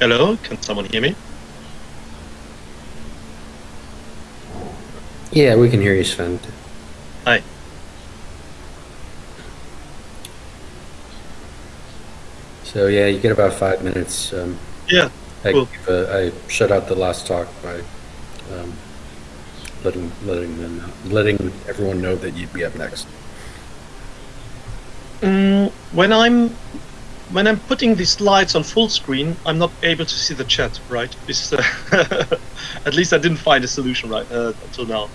Hello, can someone hear me? Yeah, we can hear you, Sven. Hi. So yeah, you get about five minutes. Um, Yeah, I, Cool. a- I shut out the last talk by um, letting letting them know, letting everyone know that you'd be up next. Mm, when I'm when I'm putting these slides on full screen, I'm not able to see the chat. Right? Uh, at least I didn't find a solution right uh, until now.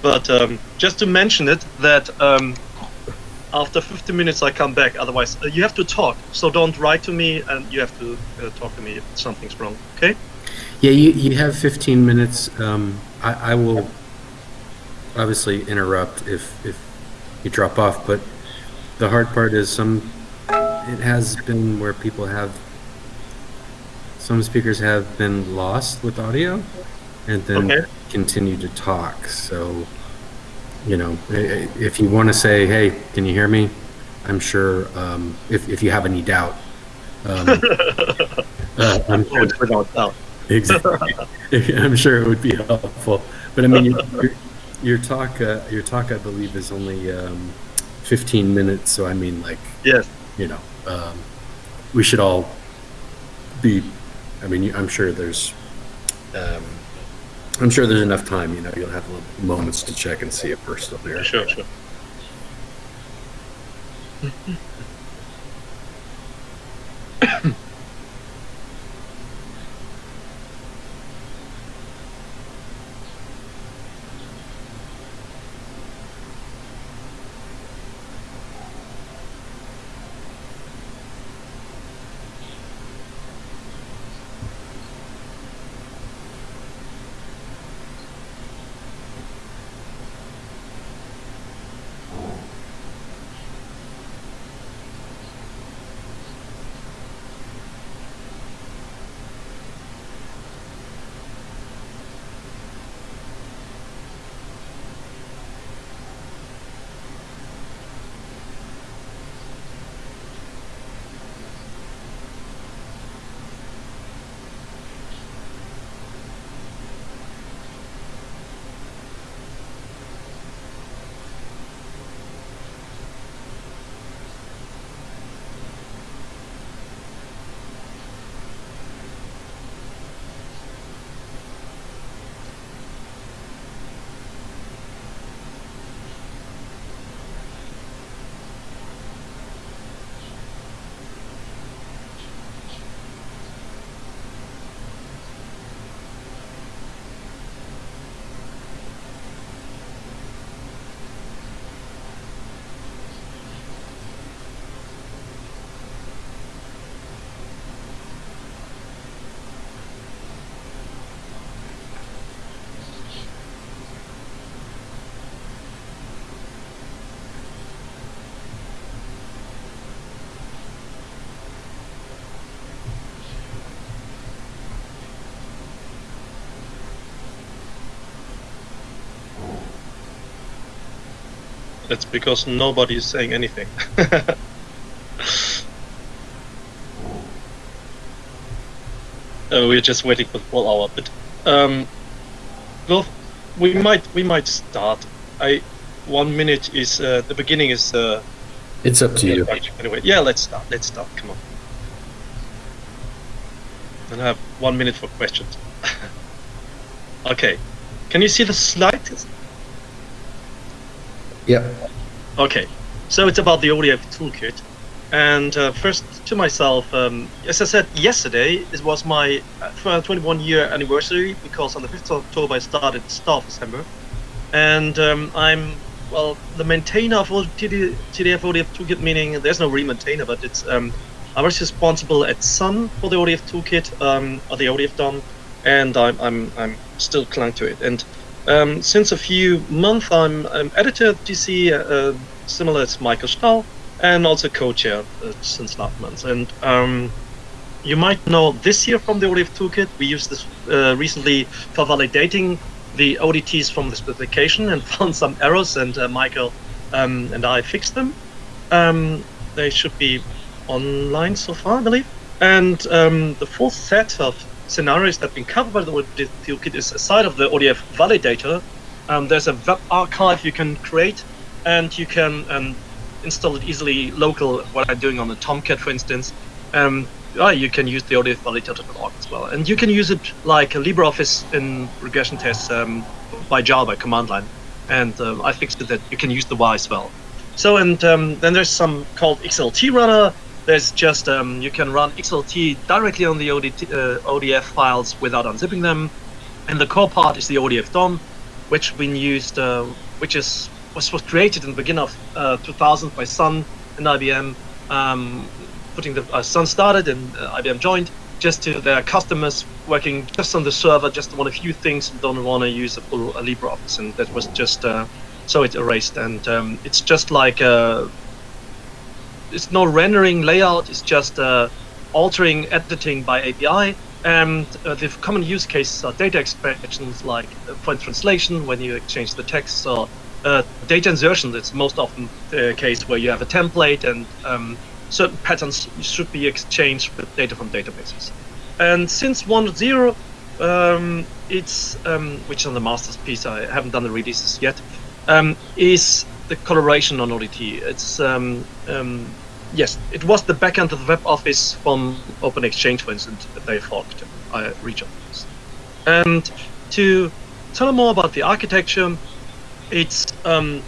But um, just to mention it, that um, after 50 minutes I come back. Otherwise, uh, you have to talk. So don't write to me, and you have to uh, talk to me if something's wrong. Okay? Yeah, you, you have 15 minutes. Um, I, I will obviously interrupt if, if you drop off, but the hard part is some, it has been where people have, some speakers have been lost with audio and then Okay. continue to talk. So, you know, if you want to say, hey, can you hear me? I'm sure, um, if, if you have any doubt, um, uh, I'm sure. Exactly. I'm sure it would be helpful. But I mean, your, your, your talk, uh, your talk, I believe, is only um, 15 minutes. So I mean, like, Yes. You know, um, we should all be. I mean, I'm sure there's, um, I'm sure there's enough time. You know, you'll have little moments to check and see if we're still there. Sure. Sure. That's because nobody is saying anything. Uh, we're just waiting for the full hour, but um, well, we might we might start. I one minute is uh, the beginning is uh, It's up to you. anyway. Yeah, let's start. Let's start. Come on. And I have one minute for questions. okay, can you see the slide? Yep. Okay, so it's about the ODF toolkit. And uh, first, to myself, um, as I said yesterday, it was my uh, 21 year anniversary because on the 5th of October I started Staff Assembler. And um, I'm, well, the maintainer of TD, TDF ODF toolkit, meaning there's no real maintainer, but it's, um, I was responsible at Sun for the ODF toolkit, um, or the ODF DOM, and I'm, I'm, I'm still clung to it. And um, since a few months, I'm, I'm editor at TC, uh, similar to Michael Stahl, and also co-chair uh, since last month. And um, you might know this year from the ODF toolkit, we used this uh, recently for validating the ODTs from the specification and found some errors, and uh, Michael um, and I fixed them. Um, they should be online so far, I believe. And um, the full set of scenarios that have been covered by the ODF toolkit is aside of the ODF validator. Um, there's a web archive you can create, and you can um, install it easily local. What I'm doing on the Tomcat, for instance. Um, you can use the ODF validator.org as well, and you can use it like LibreOffice in regression tests um, by Java command line. And uh, I fixed it that you can use the Y as well. So and um, then there's some called XSLT runner. There's just um, you can run XSLT directly on the uh, ODF files without unzipping them. And the core part is the ODF DOM, which been used, uh, which is was, was created in the beginning of uh, 2000 by Sun and IBM. Um, putting the uh, Sun started and uh, IBM joined just to their customers working just on the server, just want a few things don't want to use a full LibreOffice, and that was just uh, so it erased. And um, it's just like uh, it's no rendering layout; it's just uh, altering editing by API. And uh, the common use cases are data expansions, like uh, point translation when you exchange the text, or uh, data insertion. That's most often the case where you have a template and um, certain patterns should be exchanged with data from databases. And since 1.0, um, it's um, which is on the master's piece I haven't done the releases yet, um, is the collaboration on ODT. It's um, um, yes, it was the backend of the web office from Open-Xchange, for instance, that they forked uh, region. And to tell more about the architecture, it's um,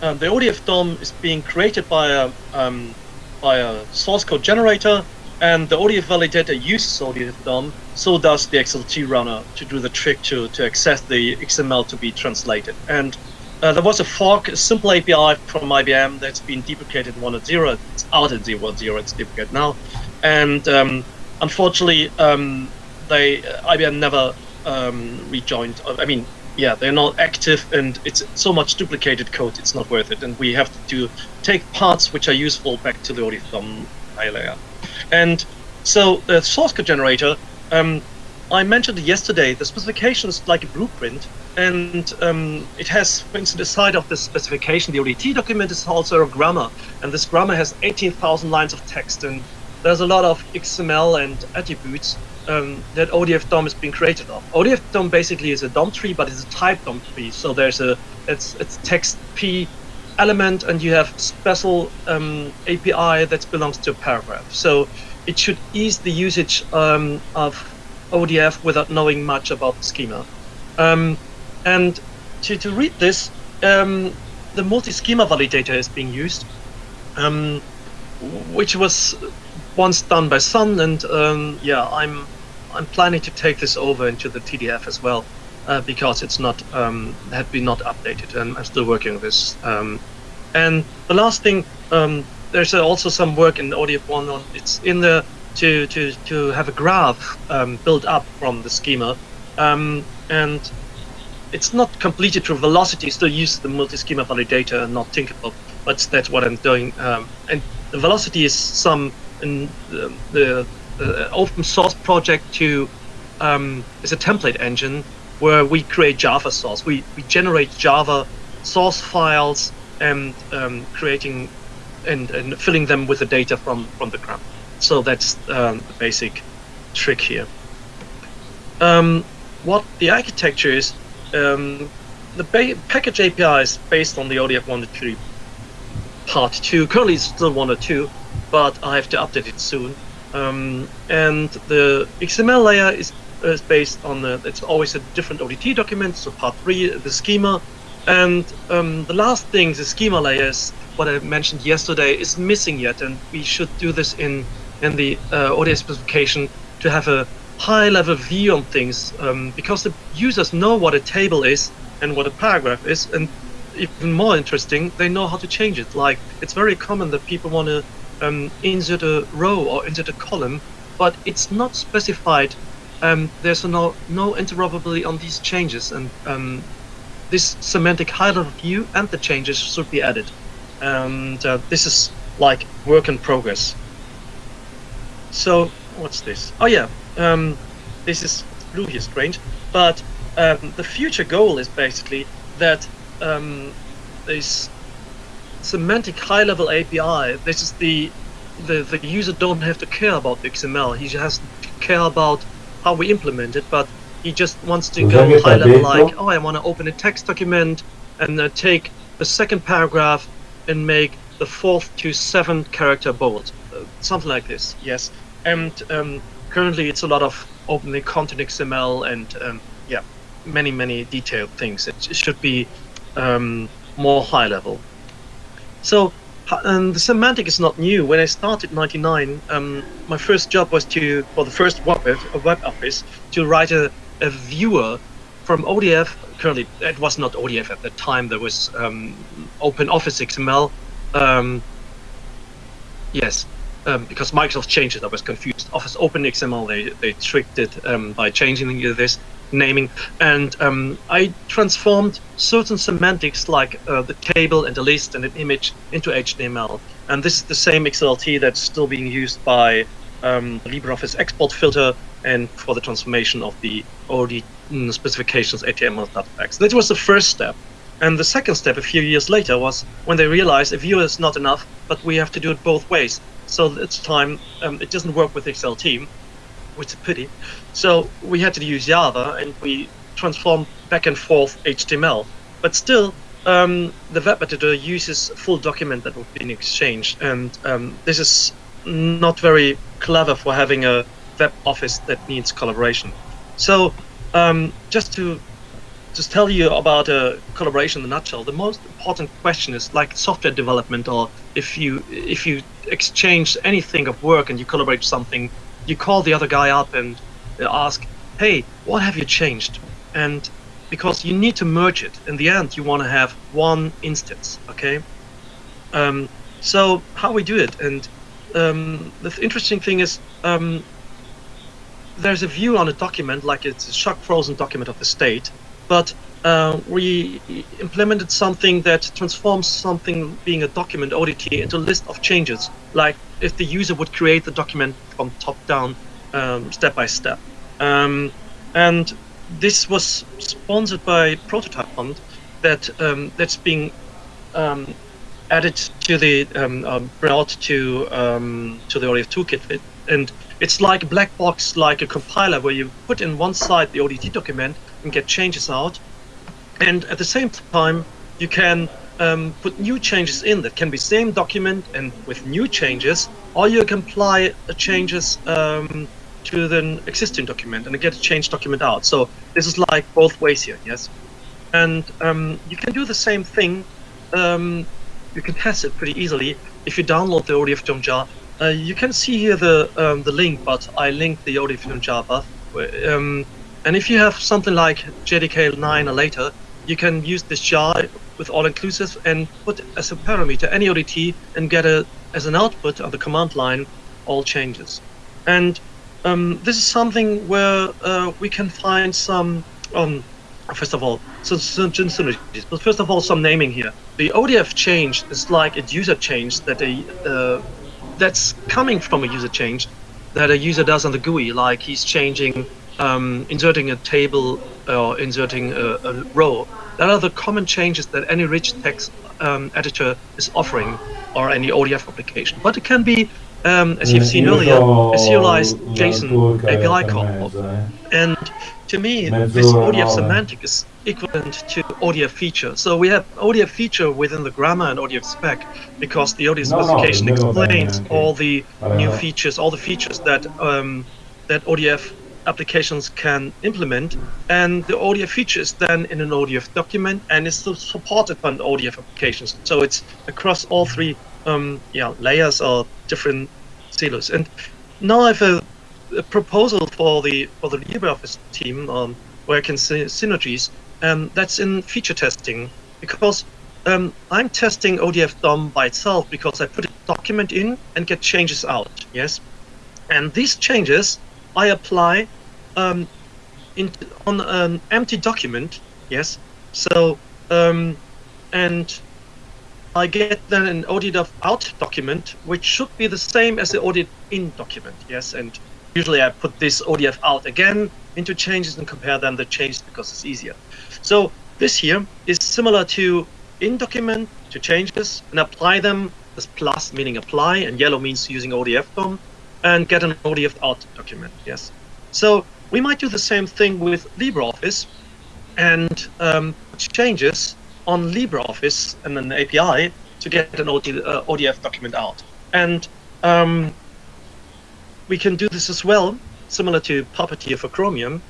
uh, the ODF DOM is being created by a um, by a source code generator, and the ODF validator uses ODF DOM, so does the XSLT runner to do the trick to, to access the XML to be translated. And uh, there was a fork, a simple API from IBM that's been deprecated in 1.0. It's out at 0.0, it's deprecated now. And um, unfortunately, um, they uh, IBM never um, rejoined. I mean, yeah, they're not active and it's so much duplicated code, it's not worth it. And we have to take parts which are useful back to the ODFDOM layer. And so the source code generator, um, I mentioned yesterday, the specification is like a blueprint and um, it has, for instance, aside of the specification, the ODT document is also a grammar. And this grammar has 18,000 lines of text and there's a lot of XML and attributes um, that ODF DOM is being created of. ODF DOM basically is a DOM tree, but it's a type DOM tree. So there's a it's it's text p element, and you have special um, API that belongs to a paragraph. So it should ease the usage um, of ODF without knowing much about the schema. Um, and to, to read this, um, the multi-schema validator is being used, um, which was once done by Sun, and um, yeah, I'm I'm planning to take this over into the TDF as well, uh, because it's not um, had been not updated, and I'm still working on this. Um, and the last thing, there's also some work in ODF one on it's in the to to to have a graph um, built up from the schema, um, and it's not completed through velocity. Still use the multi-schema validator and not TinkerPop, but that's what I'm doing. and the velocity is some in the, the, open source project to um, is a template engine where we create Java source. We we generate Java source files and um, creating and, and filling them with the data from from the gram. So that's um, the basic trick here. Um, what the architecture is, um, the package API is based on the ODF 1.3 part 2. Currently it's still 1.2 but I have to update it soon. Um, and the XML layer is, is based on the, it's always a different ODT document, so part three, the schema. And um, the last thing, the schema layer is what I mentioned yesterday, is missing yet, and we should do this in, in the uh, ODF specification to have a high level view on things, um, because the users know what a table is and what a paragraph is, and even more interesting, they know how to change it. Like, it's very common that people want to um, insert a row or insert a column, but it's not specified. Um, there's no no interoperability on these changes, and um, this semantic high-level view and the changes should be added. And uh, this is like work in progress. So what's this? Oh yeah, um, this is blue here, strange. But um, the future goal is basically that um, this semantic high-level API. This is the the the user don't have to care about the XML. He just has to care about how we implement it, but he just wants to go high-level, like, oh, I want to open a text document and uh, take the second paragraph and make the fourth to seventh character bold, uh, something like this. Yes, and um, currently it's a lot of opening content XML and um, yeah, many many detailed things. It, should be um, more high level. So, and the semantic is not new. When I started in '99, um, my first job was to, for the first web, web office, to write a, a viewer from ODF. Currently, it was not ODF at the time. There was um, Open Office XML. Um, yes, um, because Microsoft changed it. I was confused. Office Open XML. They they tricked it um, by changing this naming, and um, I transformed certain semantics like uh, the table and the list and an image into HTML. And this is the same XSLT that's still being used by um, LibreOffice export filter and for the transformation of the OD mm, specifications HTML packs. That was the first step. And the second step, a few years later, was when they realized a viewer is not enough, but we have to do it both ways. So this time, um, it doesn't work with Excel team, which is a pity. So we had to use Java, and we transformed back and forth HTML. But still, um, the web editor uses full document that would be in exchange, and um, this is not very clever for having a web office that needs collaboration. So um, just to just tell you about a collaboration in a nutshell, the most important question is like software development, or if you if you exchange anything of work and you collaborate something, you call the other guy up and ask, "Hey, what have you changed?" And because you need to merge it, in the end, you want to have one instance. Okay. Um, so how we do it, and um, the interesting thing is. Um, there's a view on a document like it's a shock frozen document of the state but uh, we implemented something that transforms something being a document ODT into a list of changes, like if the user would create the document from top down, um, step by step. Um, and this was sponsored by Prototype Fund, that um, that's being um, added to the um, uh, brought to um, to the ODF toolkit, and it's like a black box, like a compiler, where you put in one side the ODT document and get changes out, and at the same time you can um, put new changes in that can be same document and with new changes, or you can apply uh, changes um, to the existing document and get a changed document out. So this is like both ways here, yes. And um, you can do the same thing. Um, you can test it pretty easily if you download the ODF from Java. Uh, you can see here the um, the link, but I linked the ODF from Java. Um, and if you have something like JDK 9 or later, you can use this jar with all inclusive and put as a parameter any ODT and get a as an output of the command line all changes. And um, this is something where uh, we can find some, um, first of all, some, some synergies. But first of all, some naming here. The ODF change is like a user change that a uh, that's coming from a user change that a user does on the GUI, like he's changing, um, inserting a table or inserting a, a row. That are the common changes that any rich text um, editor is offering or any ODF application. But it can be, um, as you've seen earlier, a serialized JSON API call. And to me, this ODF semantic is equivalent to ODF feature. So we have ODF feature within the grammar and ODF spec because the ODF specification explains all the Uh, new features, all the features that um, that ODF applications can implement, and the ODF feature is then in an ODF document and is supported by the ODF applications. So it's across all three um, yeah layers or different silos. And now I have a, a proposal for the for the LibreOffice team um, where I can see synergies. Um, that's in feature testing because um, I'm testing ODF DOM by itself because I put a document in and get changes out. Yes, and these changes I apply um, in, on an empty document. Yes, so um, and I get then an ODF out document, which should be the same as the ODF in document. Yes, and usually I put this ODF out again into changes and compare them the changes because it's easier. So this here is similar to in document to changes and apply them as plus meaning apply, and yellow means using ODF DOM, and get an ODF out document. Yes. So we might do the same thing with LibreOffice, and um, changes on LibreOffice and an API to get an OD, uh, ODF document out. And um, we can do this as well, similar to Puppeteer for Chromium,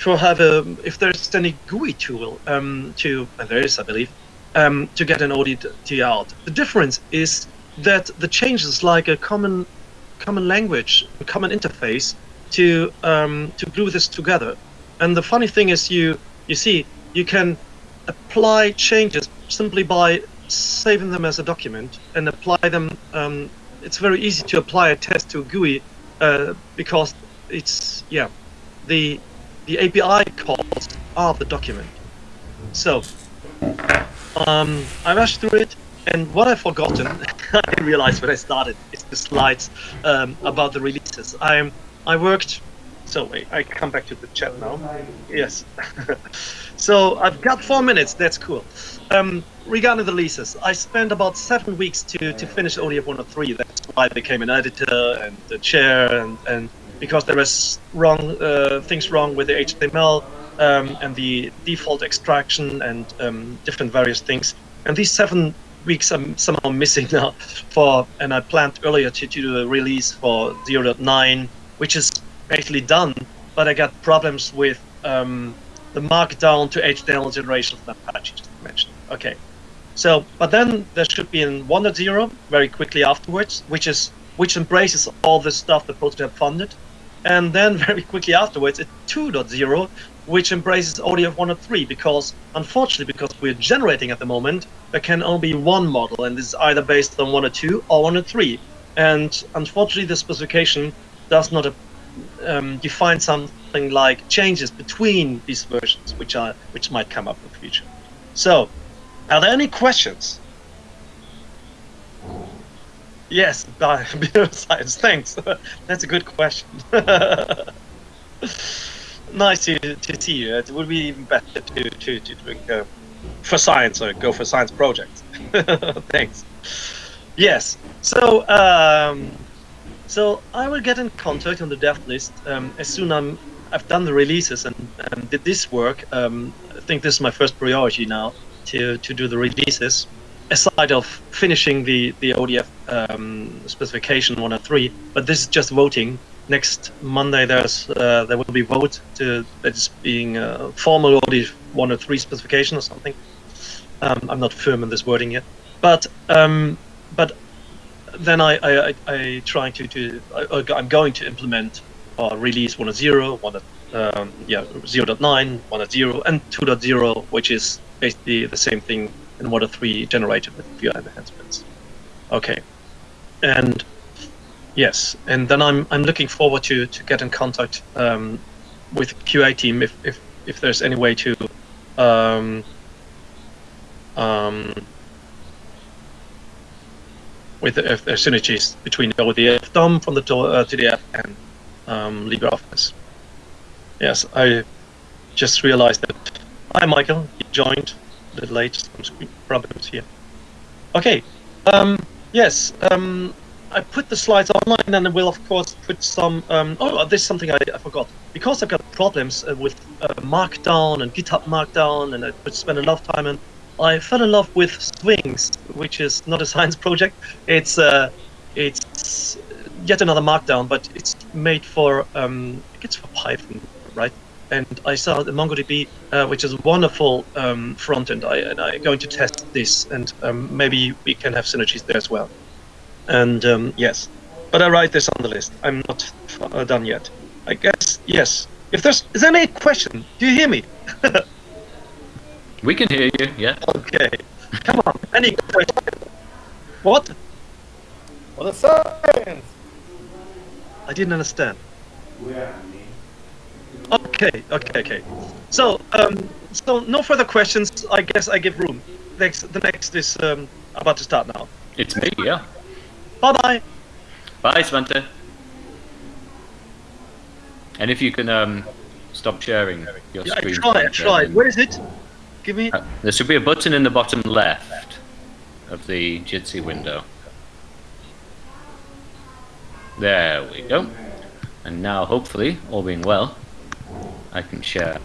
to have a, if there's any GUI tool um, to, and there is, I believe, um, to get an ODT out. The difference is that the changes like a common common language, a common interface to um, to glue this together. And the funny thing is, you you see, you can apply changes simply by saving them as a document and apply them. Um, it's very easy to apply a test to a GUI uh, because it's yeah, the the API calls are the document. So um, I rushed through it, and what I've forgotten, I realized when I started, is the slides um, about the releases. I I worked. So wait, I come back to the chat now. Yes. so I've got four minutes. That's cool. Um, regarding the releases, I spent about seven weeks to to finish ODF 103. That's why I became an editor and the chair, and and because there was wrong uh, things wrong with the HTML um, and the default extraction and um, different various things. And these seven weeks I'm somehow missing now for, and I planned earlier to, to do a release for 0.9, which is basically done, but I got problems with um, the markdown to HTML generation of Apache just mentioned. Okay. So, but then there should be in 1.0 very quickly afterwards, which is which embraces all the stuff that Prototype funded. And then very quickly afterwards, it's 2.0, which embraces ODF 103 because, unfortunately, because we're generating at the moment, there can only be one model, and this is either based on one or two or one or three. And unfortunately, the specification does not um, define something like changes between these versions, which are which might come up in the future. So, are there any questions? Yes, science. Thanks. That's a good question. nice to, to see you. It would be even better to to to drink uh, for science or go for science projects. Thanks. Yes. So um, so I will get in contact on the dev list um, as soon I'm I've done the releases and, and did this work. Um, I think this is my first priority now to to do the releases aside of finishing the the ODF um, specification one and three, but this is just voting. Next Monday, there's uh, there will be vote to that is being uh, formal ODF one or three specification or something. Um, I'm not firm in this wording yet, but um, but then I I, I, I try to to I, I'm going to implement or release 1.0, 1. Um, yeah 0.9, 1.0, and 2.0, which is basically the same thing in what are three generated with few enhancements. Okay, and yes, and then I'm I'm looking forward to to get in contact um, with QA team if if if there's any way to um, um, with if there's synergies between the ODF DOM from the uh, TDF and um, LibreOffice. Yes, I just realized that. Hi, Michael. You joined bit late, some problems here. Okay, um, yes, um, I put the slides online and I will of course put some, um, oh, there's something I, I, forgot. Because I've got problems uh, with uh, Markdown and GitHub Markdown and I would spend a lot of time and I fell in love with Sphinx, which is not a science project. It's uh, it's yet another Markdown, but it's made for um, it's for Python, right? and I saw the MongoDB, uh, which is a wonderful um, front end. I, and I'm going to test this, and um, maybe we can have synergies there as well. And um, yes, but I write this on the list. I'm not uh, done yet. I guess yes. If there's is there any question, do you hear me? we can hear you. Yeah. Okay. Come on. Any question? What? What the science? I didn't understand. Okay, okay, okay. So, um, so no further questions. I guess I give room. Next, the next is um, about to start now. It's me, yeah. Bye-bye. Bye, Svante. And if you can um, stop sharing your yeah, screen. I tried, I tried. Where is it? Give me... Uh, there should be a button in the bottom left of the Jitsi window. There we go. And now, hopefully, all being well, I can share